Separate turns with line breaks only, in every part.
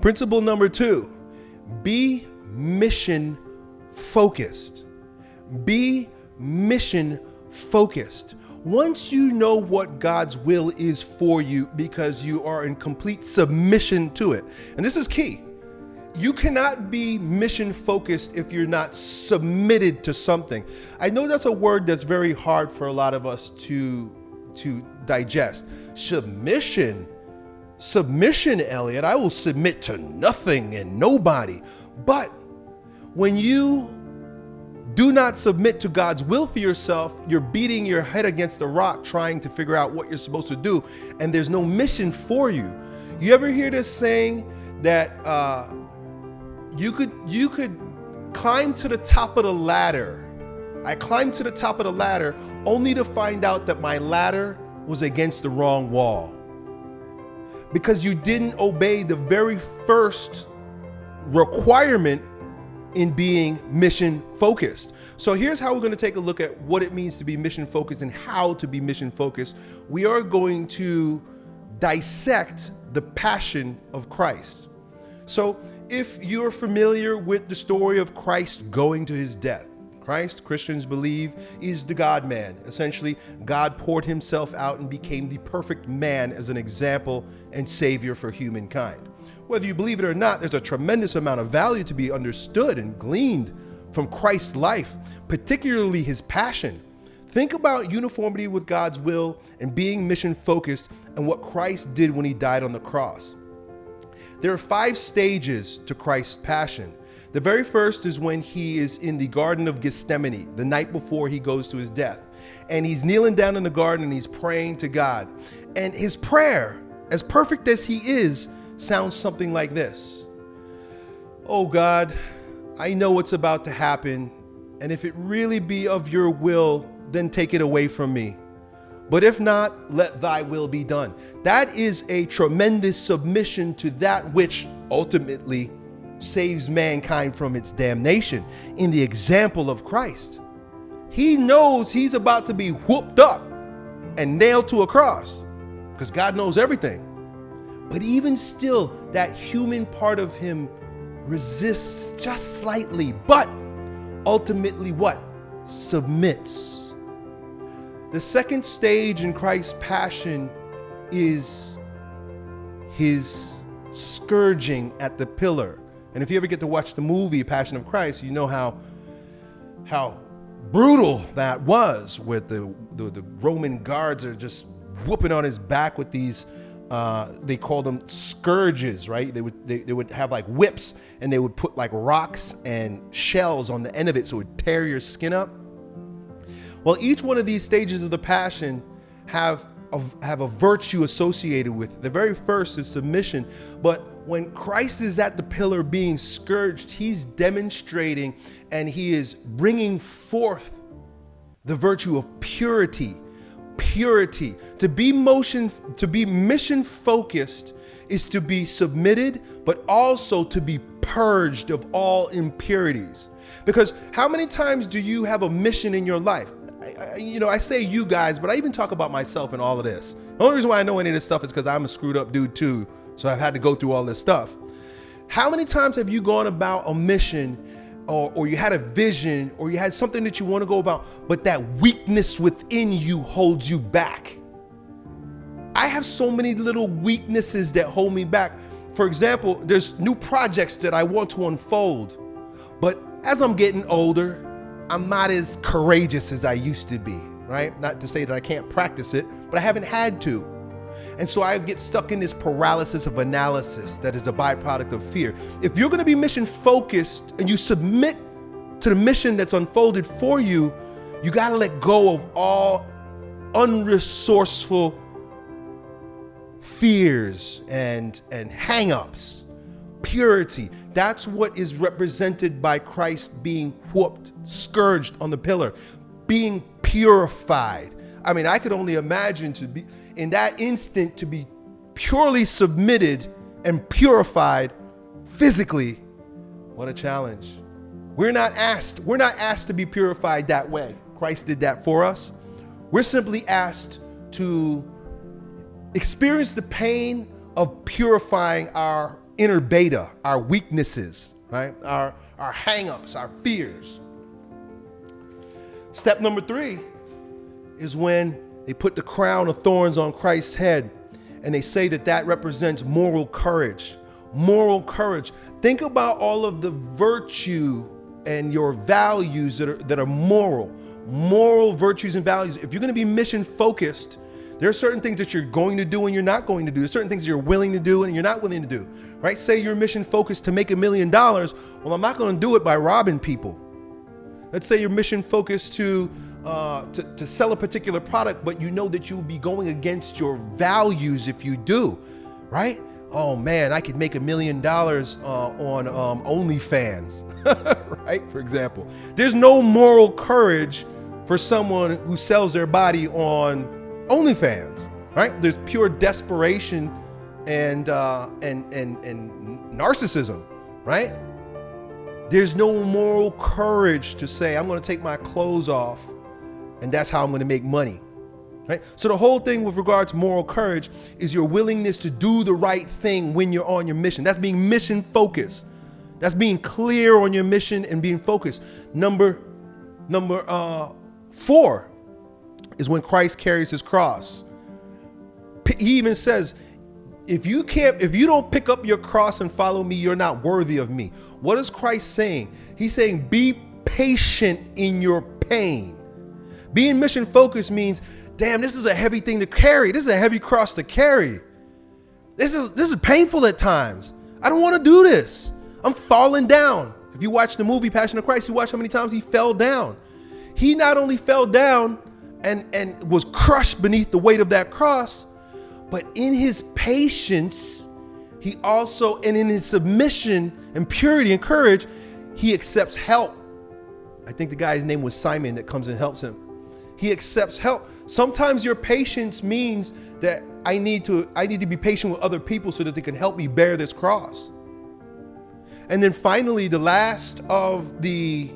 Principle number two be mission focused. Be mission focused. Once you know what God's will is for you because you are in complete submission to it, and this is key. You cannot be mission focused if you're not submitted to something. I know that's a word that's very hard for a lot of us to to digest. Submission. Submission, Elliot. I will submit to nothing and nobody. But when you do not submit to God's will for yourself, you're beating your head against the rock trying to figure out what you're supposed to do, and there's no mission for you. You ever hear this saying that uh, you could you could climb to the top of the ladder. I climbed to the top of the ladder only to find out that my ladder was against the wrong wall. Because you didn't obey the very first requirement in being mission focused. So here's how we're going to take a look at what it means to be mission focused and how to be mission focused. We are going to dissect the passion of Christ. So if you're familiar with the story of Christ going to his death, Christ, Christians believe, is the God man. Essentially, God poured himself out and became the perfect man as an example and savior for humankind. Whether you believe it or not, there's a tremendous amount of value to be understood and gleaned from Christ's life, particularly his passion. Think about uniformity with God's will and being mission focused and what Christ did when he died on the cross. There are five stages to Christ's passion. The very first is when he is in the Garden of Gethsemane, the night before he goes to his death. And he's kneeling down in the garden and he's praying to God. And his prayer, as perfect as he is, sounds something like this Oh God, I know what's about to happen, and if it really be of your will, then take it away from me. But if not, let thy will be done. That is a tremendous submission to that which ultimately saves mankind from its damnation in the example of Christ. He knows he's about to be whooped up and nailed to a cross because God knows everything. But even still, that human part of him resists just slightly, but ultimately what? Submits. The second stage in Christ's passion is his scourging at the pillar. And if you ever get to watch the movie Passion of Christ, you know how how brutal that was with the, the, the Roman guards are just whooping on his back with these uh, they call them scourges, right? They would they, they would have like whips and they would put like rocks and shells on the end of it so it would tear your skin up. Well, each one of these stages of the passion have a, have a virtue associated with it. The very first is submission, but when Christ is at the pillar being scourged, he's demonstrating and he is bringing forth the virtue of purity purity. To be motion to be mission focused is to be submitted but also to be purged of all impurities. Because how many times do you have a mission in your life? I, you know, I say you guys, but I even talk about myself in all of this. The only reason why I know any of this stuff is because I'm a screwed up dude too. So I've had to go through all this stuff. How many times have you gone about a mission or, or you had a vision or you had something that you want to go about, but that weakness within you holds you back. I have so many little weaknesses that hold me back. For example, there's new projects that I want to unfold, but as I'm getting older, I'm not as courageous as I used to be, right? Not to say that I can't practice it, but I haven't had to. And so I get stuck in this paralysis of analysis that is a byproduct of fear. If you're going to be mission focused and you submit to the mission that's unfolded for you, you got to let go of all unresourceful fears and and hang-ups, Purity. That's what is represented by Christ being whooped, scourged on the pillar, being purified. I mean, I could only imagine to be in that instant to be purely submitted and purified physically. What a challenge. We're not asked, we're not asked to be purified that way. Christ did that for us. We're simply asked to experience the pain of purifying our inner beta, our weaknesses, right? Our, our hangups, our fears. Step number three is when they put the crown of thorns on Christ's head and they say that that represents moral courage. Moral courage. Think about all of the virtue and your values that are, that are moral, moral virtues and values. If you're going to be mission focused, there are certain things that you're going to do and you're not going to do. There's certain things you're willing to do and you're not willing to do, right? Say you're mission focused to make a million dollars. Well, I'm not going to do it by robbing people. Let's say you're mission focused to, uh, to, to sell a particular product, but you know that you'll be going against your values if you do, right? Oh man, I could make a million dollars uh, on um, OnlyFans, right? For example, there's no moral courage for someone who sells their body on OnlyFans, right? There's pure desperation and uh, and and and narcissism, right? There's no moral courage to say I'm going to take my clothes off, and that's how I'm going to make money. Right? So the whole thing with regards to moral courage is your willingness to do the right thing when you're on your mission. That's being mission focused. That's being clear on your mission and being focused. Number number uh, four is when Christ carries his cross. He even says, if you can't, if you don't pick up your cross and follow me, you're not worthy of me. What is Christ saying? He's saying, be patient in your pain. Being mission focused means, damn, this is a heavy thing to carry. This is a heavy cross to carry. This is this is painful at times. I don't want to do this. I'm falling down. If you watch the movie Passion of Christ, you watch how many times he fell down. He not only fell down, and, and was crushed beneath the weight of that cross. But in his patience, he also, and in his submission and purity and courage, he accepts help. I think the guy's name was Simon that comes and helps him. He accepts help. Sometimes your patience means that I need to I need to be patient with other people so that they can help me bear this cross. And then finally, the last of the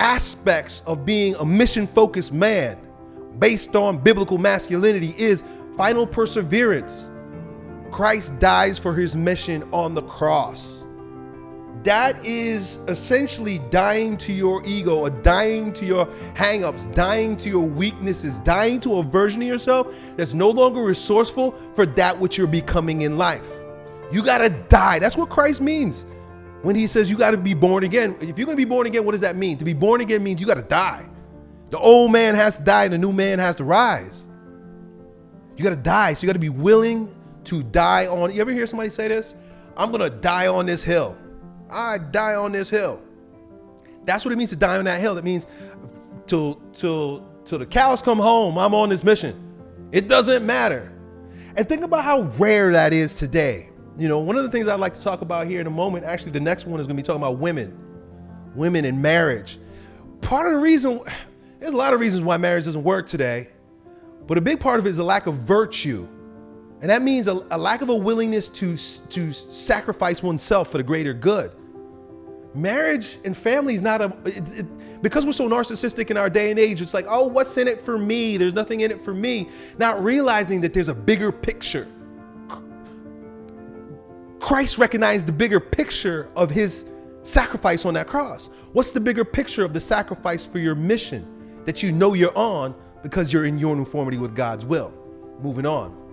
aspects of being a mission focused man based on biblical masculinity is final perseverance. Christ dies for his mission on the cross. That is essentially dying to your ego, or dying to your hangups, dying to your weaknesses, dying to a version of yourself that's no longer resourceful for that which you're becoming in life. You gotta die. That's what Christ means when he says you gotta be born again. If you're gonna be born again, what does that mean? To be born again means you gotta die. The old man has to die and the new man has to rise. You got to die. So you got to be willing to die on. You ever hear somebody say this? I'm to die on this hill. I die on this hill. That's what it means to die on that hill. It means till till till the cows come home, I'm on this mission. It doesn't matter. And think about how rare that is today. You know, one of the things I'd like to talk about here in a moment, actually the next one is going to be talking about women. Women in marriage. Part of the reason there's a lot of reasons why marriage doesn't work today, but a big part of it is a lack of virtue. And that means a, a lack of a willingness to, to sacrifice oneself for the greater good. Marriage and family is not a, it, it, because we're so narcissistic in our day and age, it's like, oh, what's in it for me? There's nothing in it for me. Not realizing that there's a bigger picture. Christ recognized the bigger picture of his sacrifice on that cross. What's the bigger picture of the sacrifice for your mission? that you know you're on because you're in your uniformity with God's will. Moving on.